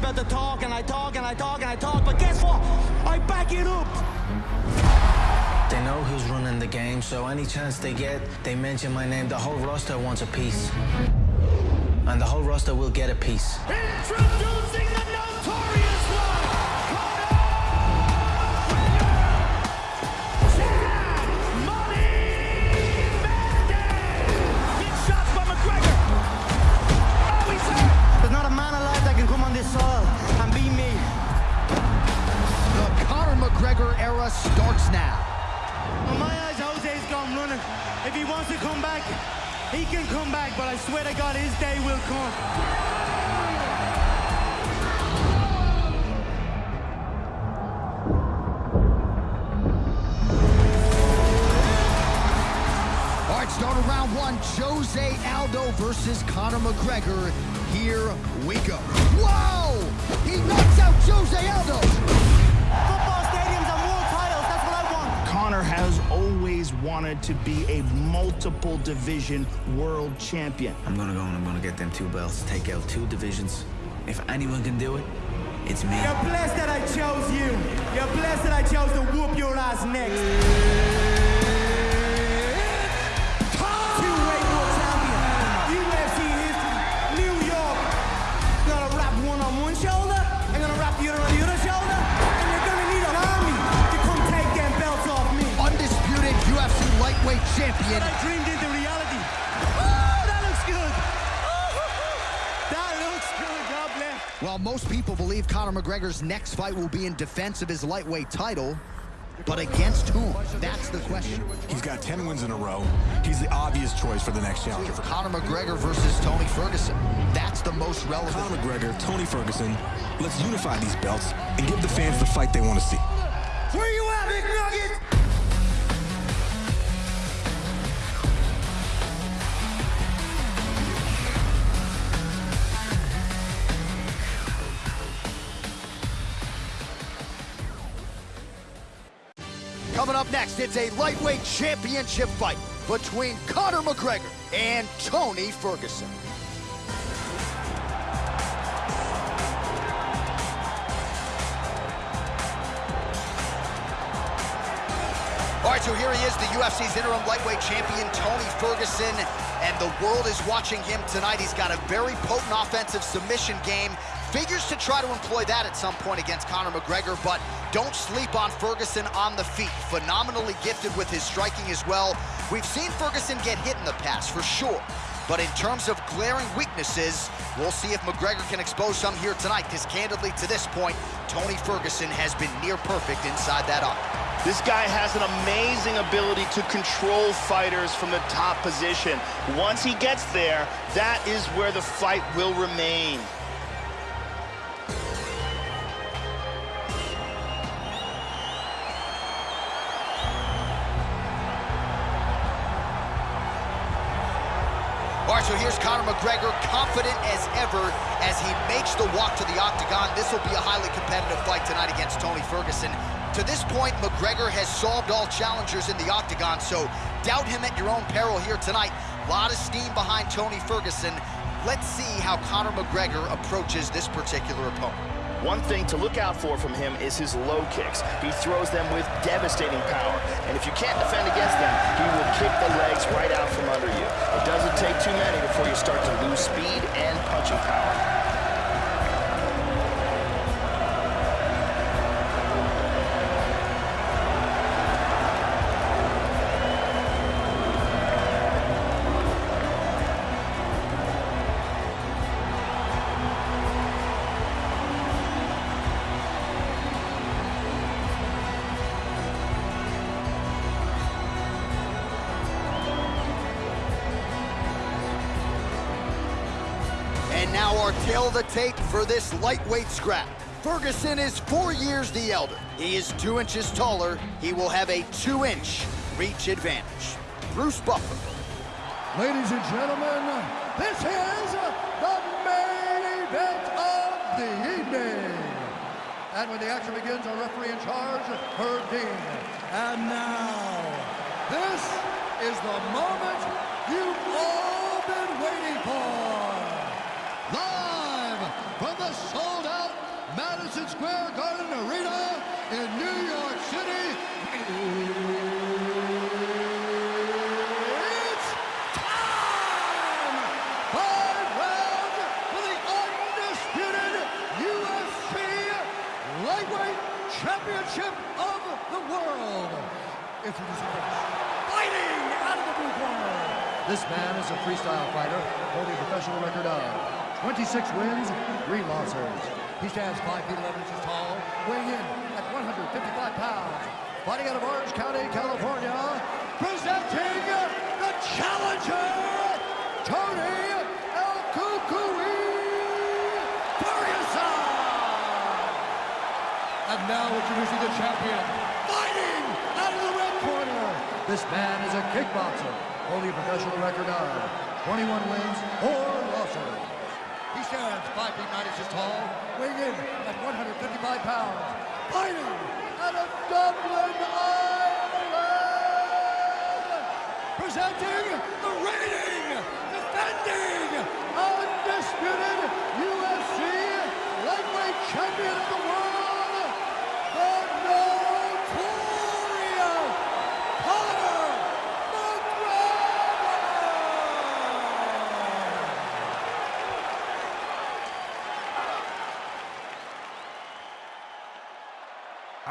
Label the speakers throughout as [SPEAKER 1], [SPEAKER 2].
[SPEAKER 1] to talk and I talk and I talk and I talk, but guess what? I back it up.
[SPEAKER 2] They know who's running the game, so any chance they get, they mention my name. The whole roster wants a piece. And the whole roster will get a piece.
[SPEAKER 1] Introducing he can come back, but I swear to God, his day will come.
[SPEAKER 3] Start of round one. Jose Aldo versus Conor McGregor. Here we go. Whoa! He knocks out Jose Aldo.
[SPEAKER 4] Conor has always wanted to be a multiple division world champion.
[SPEAKER 2] I'm gonna go and I'm gonna get them two belts, take out two divisions. If anyone can do it, it's me.
[SPEAKER 1] You're blessed that I chose you. You're blessed that I chose to whoop your ass next. Champion. I dreamed into reality. Oh, that looks good. That looks good. God bless.
[SPEAKER 3] While most people believe Conor McGregor's next fight will be in defense of his lightweight title, but against whom? That's the question.
[SPEAKER 5] He's got 10 wins in a row. He's the obvious choice for the next challenger.
[SPEAKER 3] Conor McGregor versus Tony Ferguson. That's the most relevant.
[SPEAKER 5] Conor McGregor, Tony Ferguson, let's unify these belts and give the fans the fight they want to see.
[SPEAKER 1] Where you at, Big Nugget?
[SPEAKER 3] Up next, it's a lightweight championship fight between Conor McGregor and Tony Ferguson. All right, so here he is, the UFC's interim lightweight champion, Tony Ferguson, and the world is watching him tonight. He's got a very potent offensive submission game. Figures to try to employ that at some point against Conor McGregor, but don't sleep on Ferguson on the feet. Phenomenally gifted with his striking as well. We've seen Ferguson get hit in the past, for sure. But in terms of glaring weaknesses, we'll see if McGregor can expose some here tonight, because candidly, to this point, Tony Ferguson has been near perfect inside that octagon.
[SPEAKER 6] This guy has an amazing ability to control fighters from the top position. Once he gets there, that is where the fight will remain.
[SPEAKER 3] So here's Conor McGregor, confident as ever as he makes the walk to the octagon. This will be a highly competitive fight tonight against Tony Ferguson. To this point, McGregor has solved all challengers in the octagon, so doubt him at your own peril here tonight. A lot of steam behind Tony Ferguson. Let's see how Conor McGregor approaches this particular opponent.
[SPEAKER 6] One thing to look out for from him is his low kicks. He throws them with devastating power. And if you can't defend against them, he will kick the legs right out from under you. It doesn't take too many before you start to lose speed and punching power.
[SPEAKER 3] Tail the tape for this lightweight scrap. Ferguson is four years the elder. He is two inches taller. He will have a two-inch reach advantage. Bruce Buffer.
[SPEAKER 7] Ladies and gentlemen, this is the main event of the evening. And when the action begins, our referee in charge, Herb Dean. And now, this is the moment you've all been waiting for. Live from the sold-out Madison Square Garden Arena in New York City. It's time! For the undisputed UFC Lightweight Championship of the World. Introducing fighting out of the blue corner. This man is a freestyle fighter holding a professional record of 26 wins, 3 losses. He stands 5 feet 11 inches tall, weighing in at 155 pounds. Fighting out of Orange County, California, presenting the challenger, Tony El Cucuy Ferguson! And now introducing the champion, fighting out of the red corner. This man is a kickboxer, holding a professional record of 21 wins, 4 losses. He stands 5 feet 9 inches tall, weighing in at 155 pounds, fighting out of Dublin, Ireland, presenting the reigning, defending, undisputed UFC lightweight champion of the world, the notorious Conor McGregor!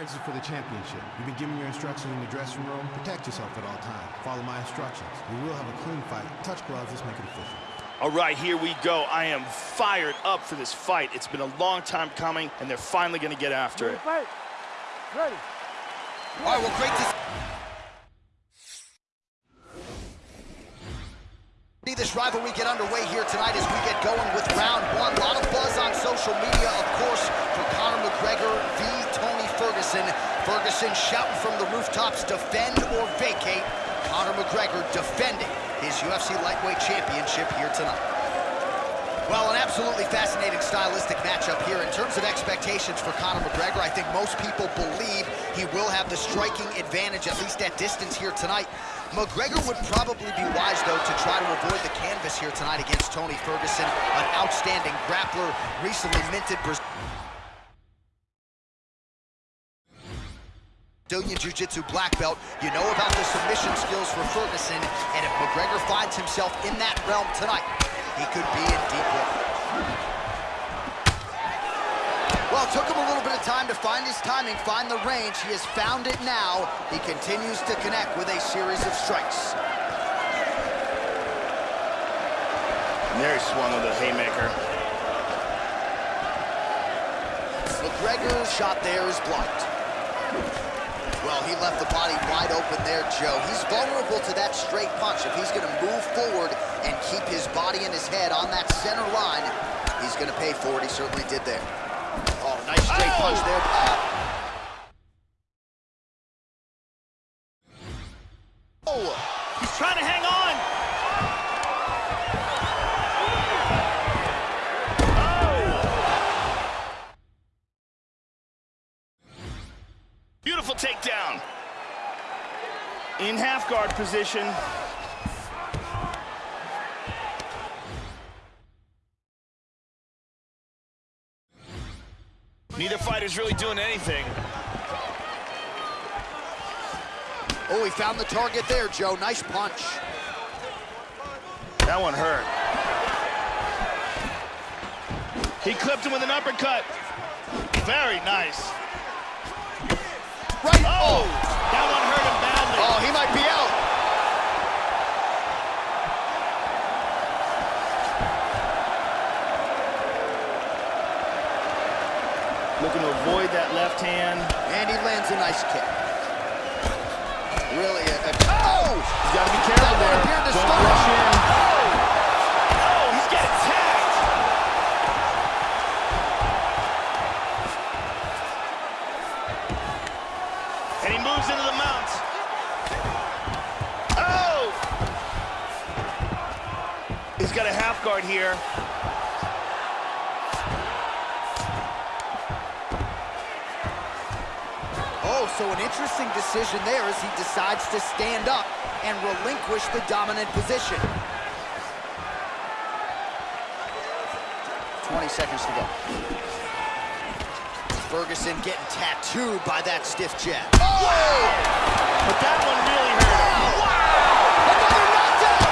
[SPEAKER 8] All right, this is for the championship. You've been giving your instructions in the dressing room. Protect yourself at all times. Follow my instructions. We will have a clean fight. Touch gloves. Let's make it official.
[SPEAKER 6] All right, here we go. I am fired up for this fight. It's been a long time coming, and they're finally going to get after it.
[SPEAKER 3] All right, well, great to see this rivalry get underway here tonight as we get going with round one. A lot of buzz on social media, of course, for Conor McGregor v. Ferguson. Ferguson shouting from the rooftops, defend or vacate. Conor McGregor defending his UFC lightweight championship here tonight. Well, an absolutely fascinating stylistic matchup here. In terms of expectations for Conor McGregor, I think most people believe he will have the striking advantage, at least at distance here tonight. McGregor would probably be wise, though, to try to avoid the canvas here tonight against Tony Ferguson, an outstanding grappler, recently minted Brazil. Brazilian Jiu-Jitsu black belt. You know about the submission skills for Ferguson, and if McGregor finds himself in that realm tonight, he could be in deep water. Well, it took him a little bit of time to find his timing, find the range. He has found it now. He continues to connect with a series of strikes.
[SPEAKER 6] And there he swung with a haymaker.
[SPEAKER 3] McGregor's shot there is blocked. Well, he left the body wide open there, Joe. He's vulnerable to that straight punch. If he's going to move forward and keep his body and his head on that center line, he's going to pay for it. He certainly did there. Oh, nice straight oh! punch there. Oh,
[SPEAKER 6] takedown. In half guard position. Neither fighter's really doing anything.
[SPEAKER 3] oh, he found the target there, Joe. Nice punch.
[SPEAKER 6] That one hurt. He clipped him with an uppercut. Very nice.
[SPEAKER 3] Right.
[SPEAKER 6] Oh, that one hurt him badly.
[SPEAKER 3] Oh, he might be out.
[SPEAKER 6] Looking to avoid that left hand.
[SPEAKER 3] And he lands a nice kick. Really, a, a, oh!
[SPEAKER 6] You gotta be careful
[SPEAKER 3] That
[SPEAKER 6] there. Don't
[SPEAKER 3] stop.
[SPEAKER 6] rush in. Oh, oh he's getting tagged. And he moves into the mount. Oh! He's got a half guard here.
[SPEAKER 3] Oh, so an interesting decision there as he decides to stand up and relinquish the dominant position. 20 seconds to go. Ferguson getting tattooed by that stiff jab.
[SPEAKER 6] Oh! But that one really hurt.
[SPEAKER 3] Oh, wow! Another knockdown!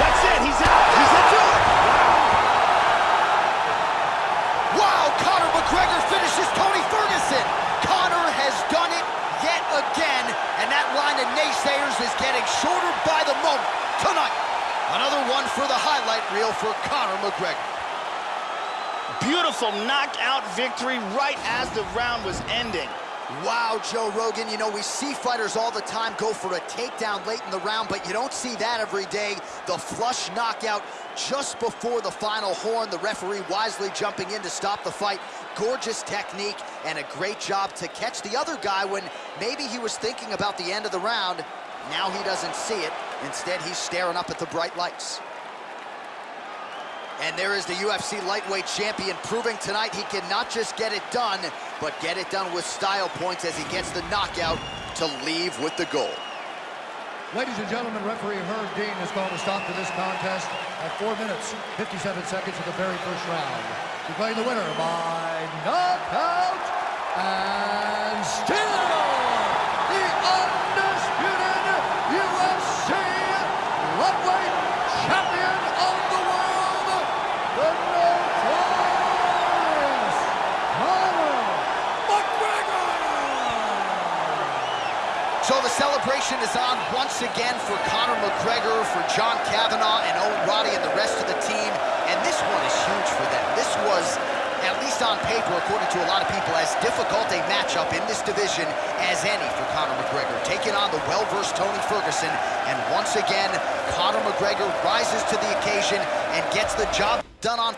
[SPEAKER 6] That's it. He's out. He's into it.
[SPEAKER 3] Wow, Conor McGregor finishes Tony Ferguson. Conor has done it yet again, and that line of naysayers is getting shorter by the moment tonight. Another one for the highlight reel for Conor McGregor.
[SPEAKER 6] Beautiful knockout victory right as the round was ending.
[SPEAKER 3] Wow, Joe Rogan, you know, we see fighters all the time go for a takedown late in the round, but you don't see that every day. The flush knockout just before the final horn, the referee wisely jumping in to stop the fight. Gorgeous technique and a great job to catch the other guy when maybe he was thinking about the end of the round. Now he doesn't see it. Instead, he's staring up at the bright lights. And there is the UFC lightweight champion proving tonight he can not just get it done, but get it done with style points as he gets the knockout to leave with the gold.
[SPEAKER 7] Ladies and gentlemen, referee Herb Dean is going a stop to this contest at 4 minutes, 57 seconds of the very first round. Declaring the winner by knockout and still
[SPEAKER 3] celebration is on once again for Conor McGregor, for John Kavanagh and Owen Roddy and the rest of the team. And this one is huge for them. This was, at least on paper, according to a lot of people, as difficult a matchup in this division as any for Conor McGregor. Taking on the well-versed Tony Ferguson. And once again, Conor McGregor rises to the occasion and gets the job done on